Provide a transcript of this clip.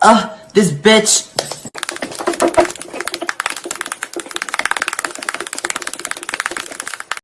Ugh, this bitch.